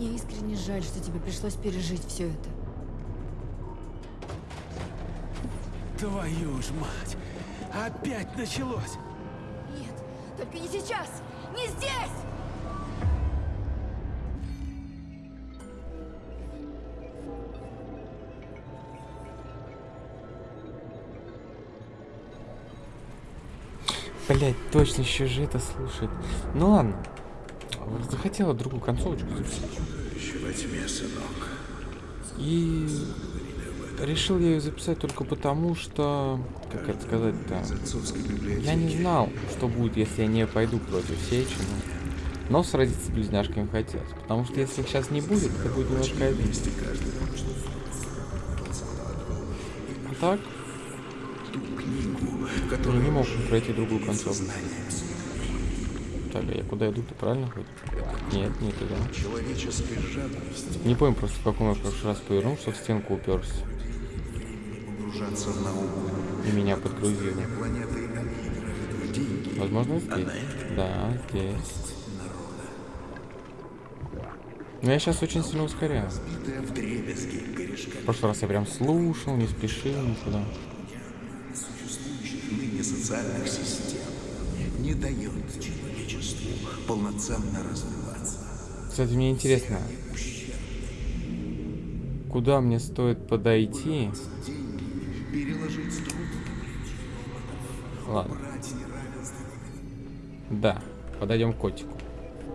Мне искренне жаль, что тебе пришлось пережить все это. Твою ж мать! Опять началось! Нет, только не сейчас! Не здесь! Блять, точно еще же это слушает. Ну ладно. Захотела другую концовочку записать. И решил я ее записать только потому, что, как это сказать-то, я не знал, что будет, если я не пойду против Сечина. Но сразиться с близняшками хотелось, потому что если их сейчас не будет, это будет немножко обидно. А так, я не мог пройти другую концовку. А я куда иду-то, правильно хоть? Нет, не туда. Человеческая жадность Не помню просто, в каком я в прошлый раз повернул, что в стенку уперся. И меня. Деньги. Возможно, здесь. Да, здесь. Но я сейчас очень сильно ускоряю. В прошлый раз я прям слушал, не спешил никуда. существующих ныне социальных систем не дает человечеству полноценно развиваться. Кстати, мне интересно, куда мне стоит подойти? Ладно, да, подойдем к котику.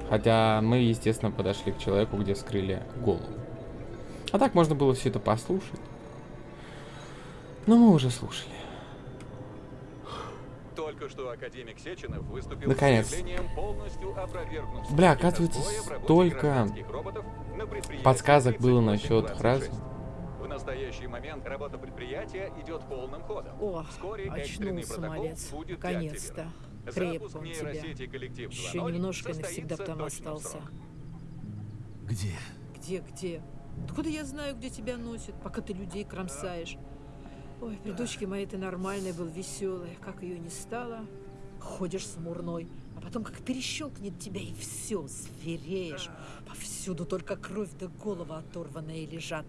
Хотя мы, естественно, подошли к человеку, где вскрыли голову. А так можно было все это послушать. Но мы уже слушали. Только что академик Сеченов выступил Наконец. с Бля, оказывается, столько Подсказок было 3826. насчет фразы. В настоящий момент работа предприятия идет полным ходом. О, Вскоре очнулся, протокол малец. будет Наконец-то. Крепко он тебя. Еще 2.0 немножко навсегда там остался. Где? Где, где? Откуда я знаю, где тебя носит, пока ты людей кромсаешь? Ой, при дочке моей ты нормальной был, веселый. Как ее не стало, ходишь смурной. А потом как перещелкнет тебя, и все, звереешь. Повсюду только кровь да голова оторванные лежат.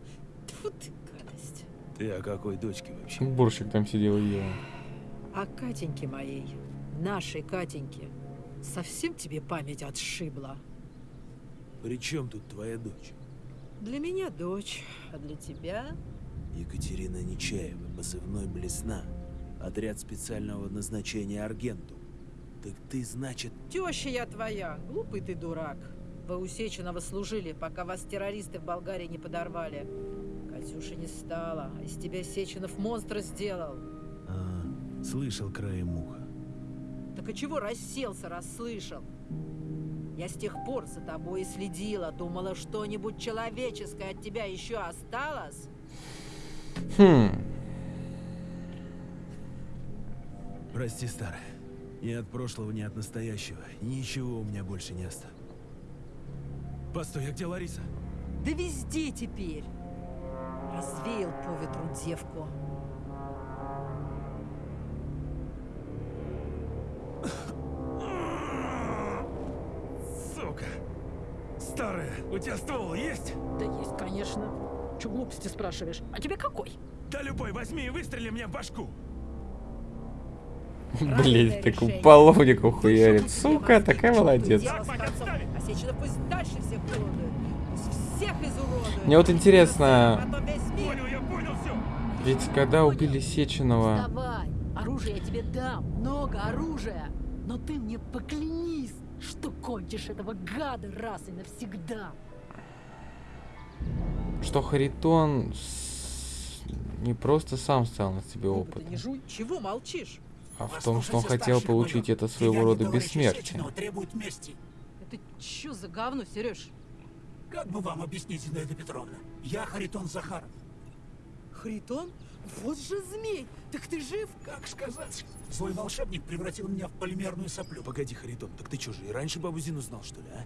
Тьфу ты, гадость. Ты о какой дочке вообще? Бурщик там сидел и ел. А Катеньке моей, нашей Катеньке, совсем тебе память отшибла? При чем тут твоя дочь? Для меня дочь, а для тебя Екатерина Нечаева, позывной Блесна. Отряд специального назначения Аргенту. Так ты, значит, Теща я твоя, глупый ты дурак. Вы у Сеченова служили, пока вас террористы в Болгарии не подорвали. Катюши не стало, а из тебя Сеченов монстра сделал. а, слышал краем уха. Так и чего расселся, расслышал? Я с тех пор за тобой и следила, думала, что-нибудь человеческое от тебя еще осталось. Хм, Прости, старая. Ни от прошлого, ни от настоящего. Ничего у меня больше не осталось. Постой, а где Лариса? Да везде теперь. Развеял по ветру девку. Сука! Старая, у тебя ствол есть? Да есть, конечно. Че глупости спрашиваешь? А тебе какой? Да любой, возьми и выстрели мне в башку. блин, так решение. половнику хуярит. Сука, такая молодец. А. Мне вот интересно, все. ведь когда убили Сеченова... Давай, оружие я тебе дам, много оружия. Но ты мне поклянись, что кончишь этого гада раз и навсегда. Что Харитон с- не просто сам стал на себе жуй. Чего молчишь? а в том, что он хотел получить это своего рода бессмертие. Это что за говно, Сереж? Как бы вам объяснить, Зинаида Петровна? Я Харитон Захаров. Харитон? Вот же змей! Так ты жив? Как сказать? Свой волшебник превратил меня в полимерную соплю. Погоди, Харитон, так ты что же, и раньше бабу Зину знал, что ли, а?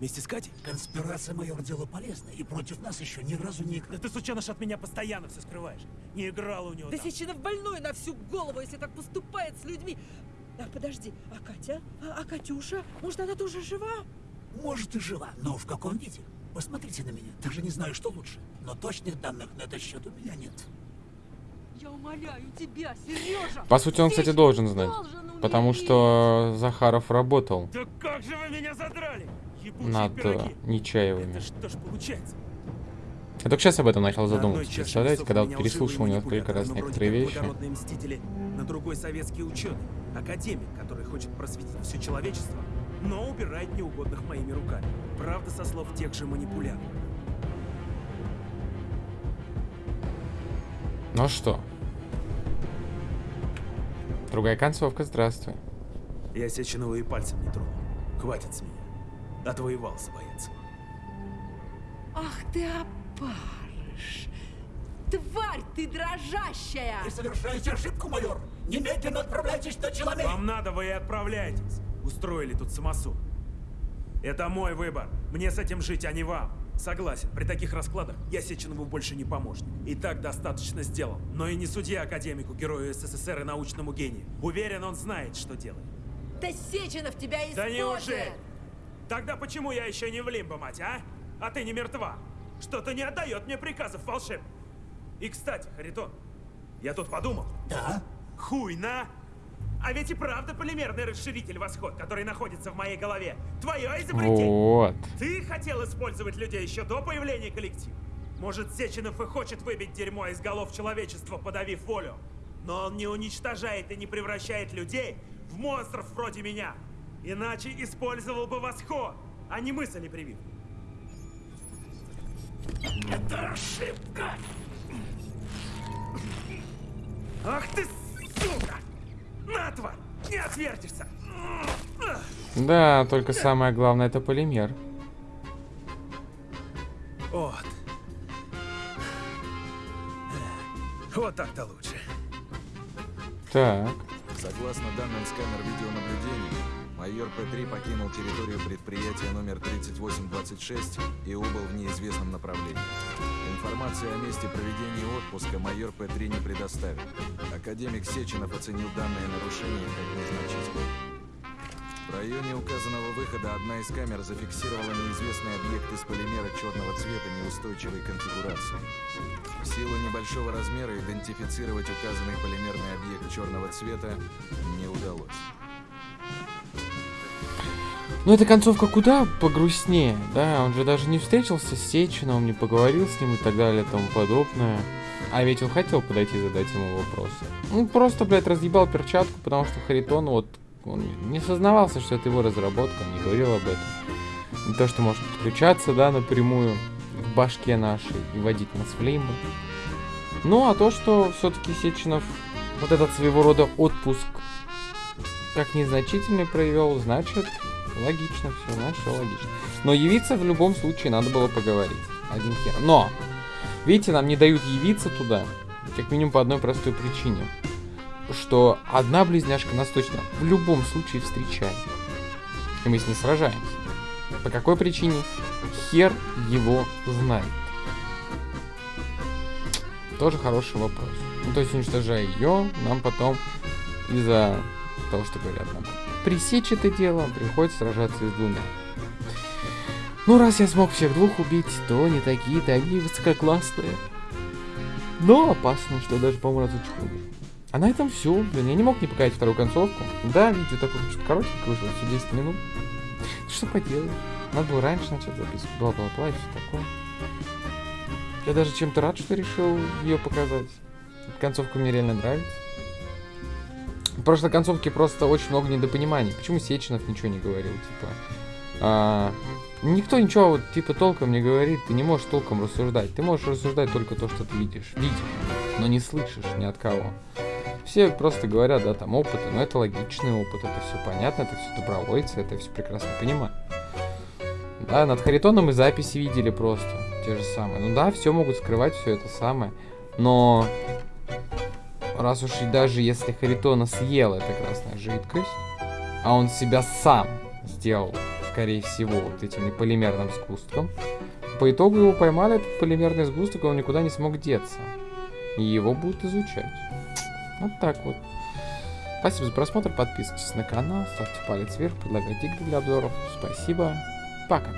Вместе с Катей? Конспирация майор дело полезное, и против нас еще ни разу не... Да ты, сученыш, от меня постоянно все скрываешь. Не играла у него Да там. Сеченов больной на всю голову, если так поступает с людьми. А подожди, а Катя? А, а Катюша? Может, она тоже жива? Может и жива, но в каком виде? Посмотрите на меня. Даже не знаю, что лучше. Но точных данных на этот счет у меня нет. Я умоляю тебя, Сережа! По сути, он, кстати, должен знать. Должен. Потому что Захаров работал Да как же вы меня задрали? Над э. Нечаевыми. Это что ж получается? Я только сейчас об этом начал задумываться. Представляете, когда у вот переслушал несколько раз некоторые вещи. мстители, на другой советский ученый, академик, который хочет просветить все человечество, но убирает неугодных моими руками. Правда, со слов тех же манипуляторов. Ну что? Другая концовка, здравствуй. Я Сеченова и пальцем не тронул. Хватит с меня. Отвоевался, боец. Ах ты опарыш! Тварь ты дрожащая! Вы совершаете ошибку, майор. Немедленно отправляйтесь на человек. Вам надо, вы и отправляйтесь. Устроили тут самосуд. Это мой выбор. Мне с этим жить, а не вам. Согласен, при таких раскладах я Сеченову больше не помощник. И так достаточно сделал. Но и не судья академику, герою СССР и научному гению. Уверен, он знает, что делает. Да Сеченов тебя использует! Да неужели? Тогда почему я еще не в лимбо, мать, а? А ты не мертва? Что-то не отдает мне приказов волшеб. И, кстати, Харитон, я тут подумал. Да? Хуй на! А ведь и правда полимерный расширитель восход, который находится в моей голове. Твое изобретение. Вот. Ты хотел использовать людей еще до появления коллектива? Может, Сеченов и хочет выбить дерьмо из голов человечества, подавив волю? Но он не уничтожает и не превращает людей в монстров вроде меня. Иначе использовал бы восход, а не мысли привив. Это ошибка. Ах ты, сука! На, тварь! Не отвертишься! Да, только самое главное это полимер. Вот. Вот так-то лучше. Так. Согласно данным с камер видеонаблюдения, майор П-3 покинул территорию предприятия номер 3826 и убыл в неизвестном направлении. Информацию о месте проведения отпуска майор П-3 не предоставил. Академик Сеченов оценил данное нарушение как незначительное. В районе указанного выхода одна из камер зафиксировала неизвестный объект из полимера черного цвета неустойчивой конфигурации. В силу небольшого размера идентифицировать указанный полимерный объект черного цвета не удалось. Ну, эта концовка куда погрустнее, да? Он же даже не встретился с Сечиновым, не поговорил с ним и так далее тому подобное. А ведь он хотел подойти и задать ему вопросы. Он просто, блядь, разъебал перчатку, потому что Харитон, вот, он не сознавался, что это его разработка, он не говорил об этом. Не то, что может подключаться, да, напрямую в башке нашей и водить нас в лимбо. Ну, а то, что все-таки Сеченов вот этот своего рода отпуск как незначительный провел, значит, логично все, знаешь, все логично. Но явиться в любом случае надо было поговорить. Один хер. Но, видите, нам не дают явиться туда, как минимум по одной простой причине. Что одна близняшка нас точно в любом случае встречает. И мы с ней сражаемся. По какой причине? Хер его знает. Тоже хороший вопрос. Ну, то есть, уничтожая ее, нам потом из-за того, что говорят нам, пресечь это дело, приходится сражаться с двумя. Ну, раз я смог всех двух убить, то не такие-то они высококлассные. Но опасно, что даже, по-моему, хуже. А на этом все. Блин, я не мог не показать вторую концовку. Да, видео такое чуть коротенькое вышло, все 10 минут. Что поделаешь? Надо было раньше начать записывать. Бла-бла-бла и все такое. Я даже чем-то рад, что решил ее показать. Концовка мне реально нравится. В прошлой концовке просто очень много недопониманий. Почему Сеченов ничего не говорил, типа... а, никто ничего вот, типа толком не говорит, ты не можешь толком рассуждать. Ты можешь рассуждать только то, что ты видишь. Видишь, но не слышишь ни от кого. Все просто говорят, да, там опыты, но это логичный опыт, это все понятно, это все добровольцы, это все прекрасно понимаю. Да, над Харитоном мы записи видели просто, те же самые. Ну да, все могут скрывать, все это самое, но раз уж и даже если Харитона съел эта красная жидкость, а он себя сам сделал, скорее всего, вот этим неполимерным сгустком, по итогу его поймали, этот полимерный сгусток, и он никуда не смог деться. И его будут изучать. Вот так вот. Спасибо за просмотр, подписывайтесь на канал, ставьте палец вверх, предлагайте игры для обзоров. Спасибо, пока.